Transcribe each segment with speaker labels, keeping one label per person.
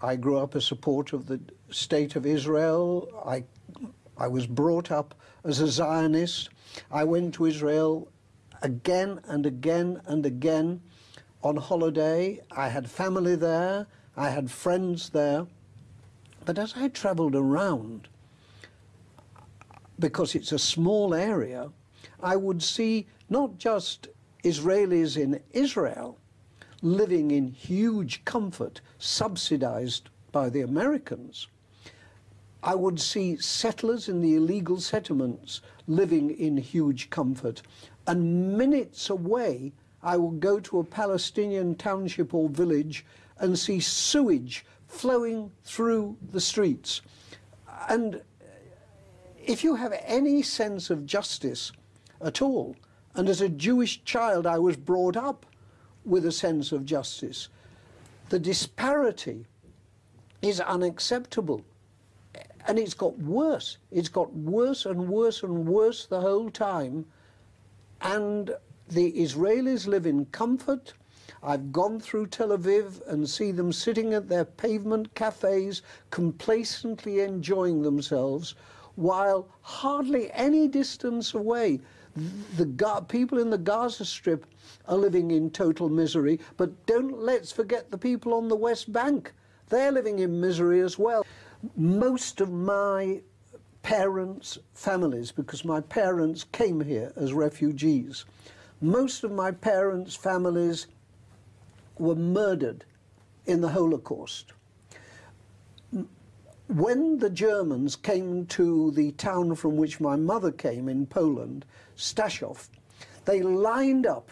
Speaker 1: I grew up a supporter of the state of Israel. I, I was brought up as a Zionist. I went to Israel again and again and again on holiday. I had family there. I had friends there. But as I traveled around, because it's a small area, I would see not just Israelis in Israel living in huge comfort, subsidized by the Americans. I would see settlers in the illegal settlements living in huge comfort. And minutes away, I would go to a Palestinian township or village and see sewage flowing through the streets. And if you have any sense of justice at all, and as a Jewish child I was brought up with a sense of justice, the disparity is unacceptable. And it's got worse. It's got worse and worse and worse the whole time. And the Israelis live in comfort. I've gone through Tel Aviv and see them sitting at their pavement cafes, complacently enjoying themselves, while hardly any distance away, the people in the Gaza Strip are living in total misery. But don't let's forget the people on the West Bank. They're living in misery as well. Most of my parents' families, because my parents came here as refugees, most of my parents' families were murdered in the Holocaust. When the Germans came to the town from which my mother came in Poland, Staszów, they lined up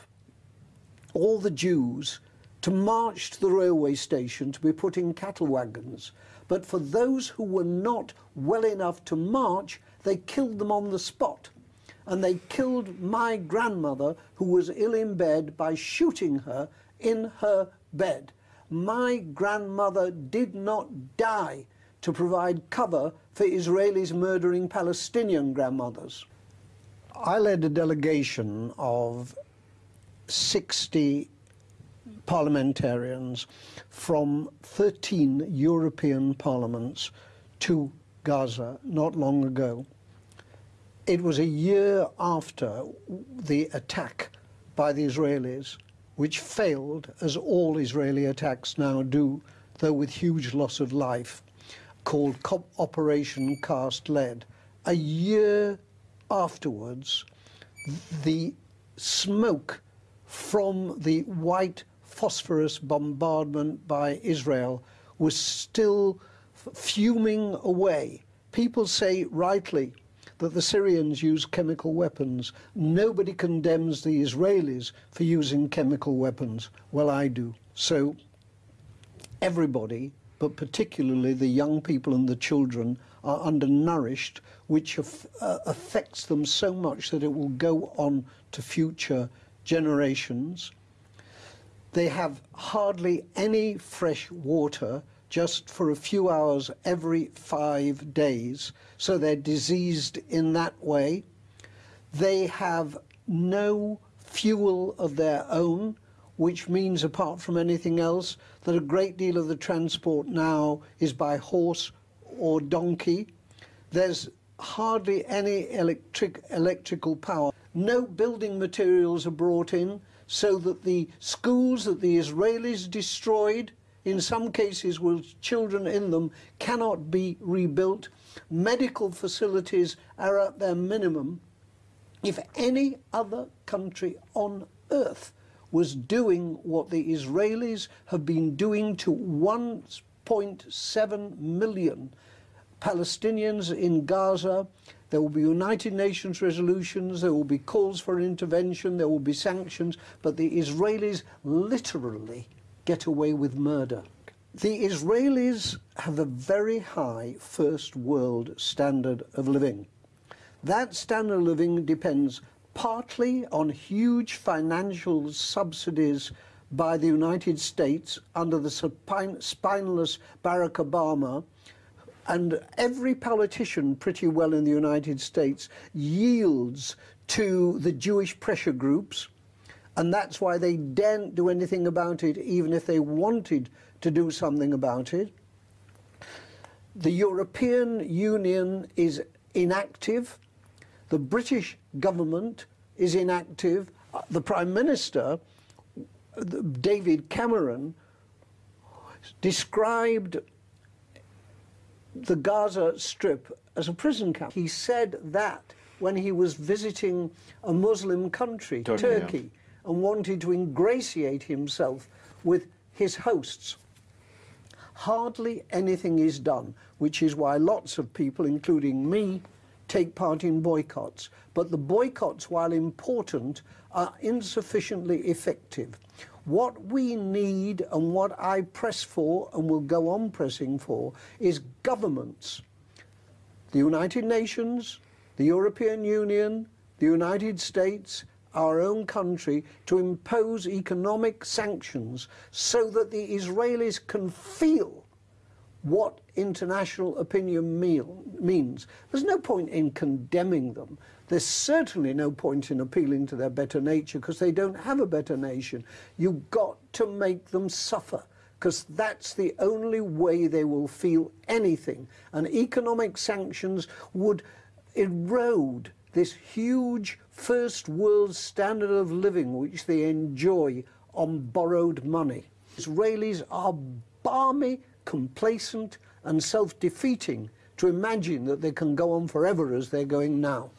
Speaker 1: all the Jews to march to the railway station to be put in cattle wagons. But for those who were not well enough to march, they killed them on the spot. And they killed my grandmother, who was ill in bed, by shooting her in her bed. My grandmother did not die to provide cover for Israelis murdering Palestinian grandmothers. I led a delegation of 60 parliamentarians from 13 European parliaments to Gaza not long ago. It was a year after the attack by the Israelis, which failed, as all Israeli attacks now do, though with huge loss of life, called Operation Cast Lead. A year afterwards, the smoke from the white phosphorus bombardment by Israel was still fuming away. People say rightly that the Syrians use chemical weapons. Nobody condemns the Israelis for using chemical weapons. Well, I do. So everybody, but particularly the young people and the children, are undernourished, which uh, affects them so much that it will go on to future generations. They have hardly any fresh water just for a few hours every five days, so they're diseased in that way. They have no fuel of their own, which means, apart from anything else, that a great deal of the transport now is by horse or donkey. There's hardly any electric, electrical power. No building materials are brought in so that the schools that the Israelis destroyed, in some cases with children in them, cannot be rebuilt. Medical facilities are at their minimum. If any other country on earth was doing what the Israelis have been doing to 1.7 million Palestinians in Gaza, there will be United Nations resolutions, there will be calls for intervention, there will be sanctions, but the Israelis literally get away with murder. The Israelis have a very high first world standard of living. That standard of living depends partly on huge financial subsidies by the United States under the spineless Barack Obama, and every politician pretty well in the United States yields to the Jewish pressure groups. And that's why they daren't do anything about it, even if they wanted to do something about it. The European Union is inactive. The British government is inactive. Uh, The Prime Minister, David Cameron, described the Gaza Strip as a prison camp. He said that when he was visiting a Muslim country,
Speaker 2: Turkey,
Speaker 1: Turkey, and wanted to ingratiate himself with his hosts. Hardly anything is done, which is why lots of people, including me, take part in boycotts. But the boycotts, while important, are insufficiently effective. What we need and what I press for and will go on pressing for is governments, the United Nations, the European Union, the United States, our own country, to impose economic sanctions so that the Israelis can feel what international opinion meal, means. There's no point in condemning them. There's certainly no point in appealing to their better nature because they don't have a better nation. You've got to make them suffer because that's the only way they will feel anything. And economic sanctions would erode this huge first world standard of living which they enjoy on borrowed money. Israelis are balmy, complacent, and self defeating to imagine that they can go on forever as they're going now.